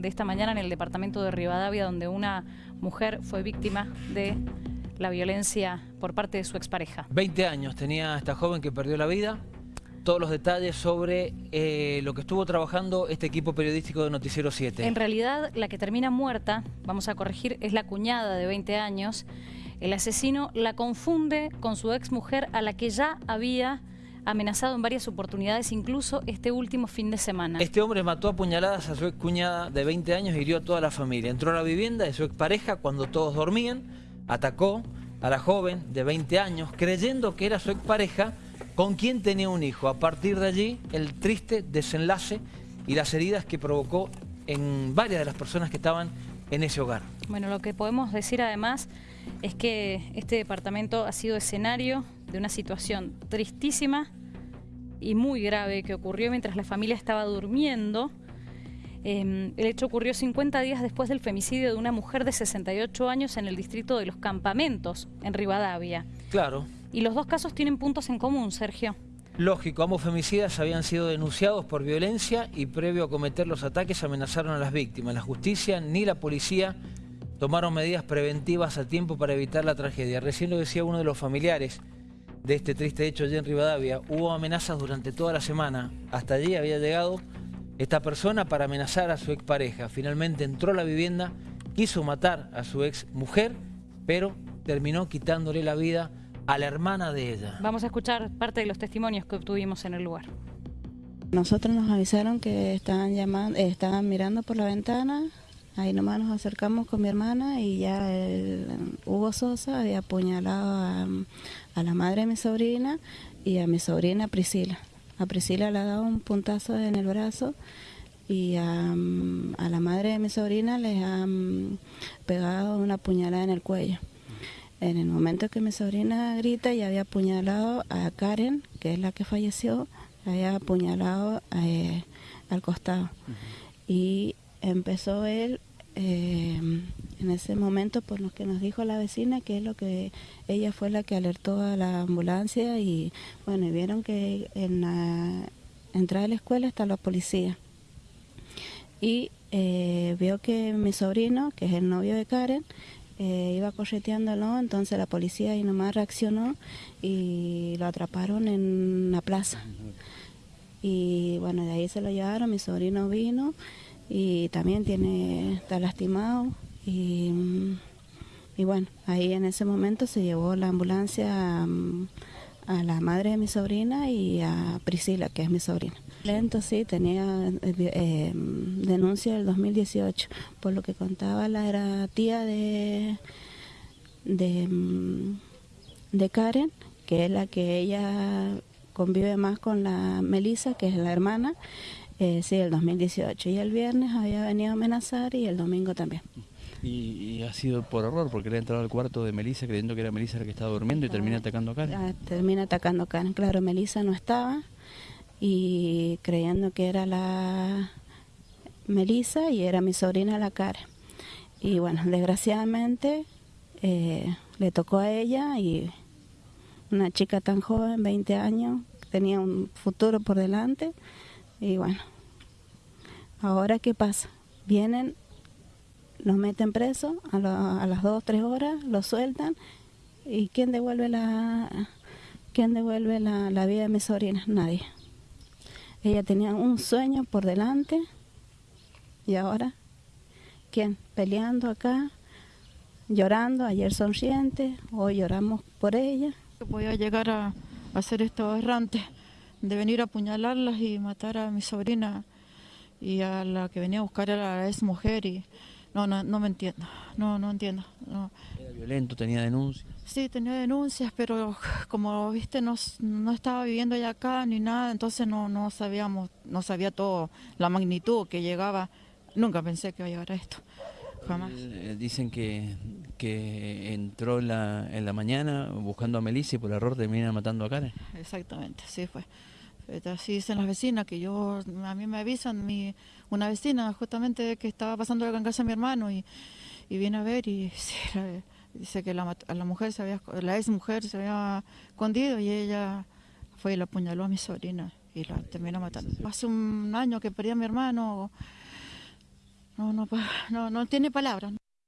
de esta mañana en el departamento de Rivadavia, donde una mujer fue víctima de la violencia por parte de su expareja. 20 años tenía esta joven que perdió la vida. Todos los detalles sobre eh, lo que estuvo trabajando este equipo periodístico de Noticiero 7. En realidad, la que termina muerta, vamos a corregir, es la cuñada de 20 años. El asesino la confunde con su exmujer a la que ya había amenazado en varias oportunidades, incluso este último fin de semana. Este hombre mató a puñaladas a su ex cuñada de 20 años y hirió a toda la familia. Entró a la vivienda de su expareja cuando todos dormían, atacó a la joven de 20 años creyendo que era su expareja con quien tenía un hijo. A partir de allí, el triste desenlace y las heridas que provocó en varias de las personas que estaban en ese hogar. Bueno, lo que podemos decir además es que este departamento ha sido escenario de una situación tristísima y muy grave que ocurrió mientras la familia estaba durmiendo. Em, el hecho ocurrió 50 días después del femicidio de una mujer de 68 años en el distrito de Los Campamentos, en Rivadavia. Claro. Y los dos casos tienen puntos en común, Sergio. Lógico, ambos femicidas habían sido denunciados por violencia y previo a cometer los ataques amenazaron a las víctimas. La justicia ni la policía tomaron medidas preventivas a tiempo para evitar la tragedia. Recién lo decía uno de los familiares de este triste hecho allí en Rivadavia. Hubo amenazas durante toda la semana. Hasta allí había llegado esta persona para amenazar a su expareja. Finalmente entró a la vivienda, quiso matar a su ex mujer, pero terminó quitándole la vida a la hermana de ella. Vamos a escuchar parte de los testimonios que obtuvimos en el lugar. Nosotros nos avisaron que estaban, llamando, estaban mirando por la ventana, ahí nomás nos acercamos con mi hermana y ya el, Hugo Sosa había apuñalado a, a, la madre de mi sobrina y a mi sobrina Priscila. A Priscila le ha dado un puntazo en el brazo y a, a la madre de mi sobrina le han pegado una puñalada en el cuello. En el momento que mi sobrina grita y había apuñalado a Karen, que es la que falleció, había apuñalado eh, al costado. Uh -huh. Y empezó él eh, en ese momento por lo que nos dijo la vecina, que es lo que ella fue la que alertó a la ambulancia y bueno, y vieron que en la entrada de la escuela está la policía. Y eh, vio que mi sobrino, que es el novio de Karen, eh, iba correteándolo, entonces la policía ahí nomás reaccionó y lo atraparon en la plaza. Y bueno, de ahí se lo llevaron, mi sobrino vino y también tiene, está lastimado y, y bueno, ahí en ese momento se llevó la ambulancia a, a, la madre de mi sobrina y a Priscila, que es mi sobrina. Lento, sí, tenía eh, eh, denuncia del 2018, por lo que contaba la era tía de, de, de Karen, que es la que ella convive más con la Melissa, que es la hermana, eh, sí, el 2018. Y el viernes había venido a amenazar y el domingo también. Y, y, ha sido por error, porque le ha entrado al cuarto de Melissa creyendo que era Melissa la que estaba durmiendo y termina atacando a Karen. Ah, termina atacando a Karen. Claro, Melissa no estaba y creyendo que era la Melissa y era mi sobrina la Karen. Y bueno, desgraciadamente eh, le tocó a ella y una chica tan joven, 20 años, tenía un futuro por delante. Y bueno, ahora qué pasa? Vienen, los meten preso a, lo, a las 2 o 3 horas, los sueltan. ¿Y quién devuelve la, quién devuelve la, la vida de mi sobrina? Nadie. Ella tenía un sueño por delante y ahora, ¿quién? Peleando acá, llorando, ayer sonriente, hoy lloramos por ella. Voy a llegar a hacer esto errante, de venir a apuñalarlas y matar a mi sobrina y a la que venía a buscar a la ex mujer y no, no, no me entiendo, no, no entiendo. No. ¿Era violento, tenía denuncias? Sí, tenía denuncias, pero como viste, no, no estaba viviendo ya acá ni nada, entonces no, no sabíamos, no sabía todo, la magnitud que llegaba. Nunca pensé que iba a llegar a esto, jamás. Eh, dicen que, que entró en la, en la mañana buscando a Melissa y por error termina matando a Karen. Exactamente, sí fue. Así dicen las vecinas, que yo, a mí me avisan, mi, una vecina justamente que estaba pasando la casa a mi hermano y, y viene a ver y sí, dice que la, la mujer se había, la ex mujer se había escondido y ella fue y la apuñaló a mi sobrina y la terminó matando. Hace un año que perdí a mi hermano, no, no no, no tiene palabras.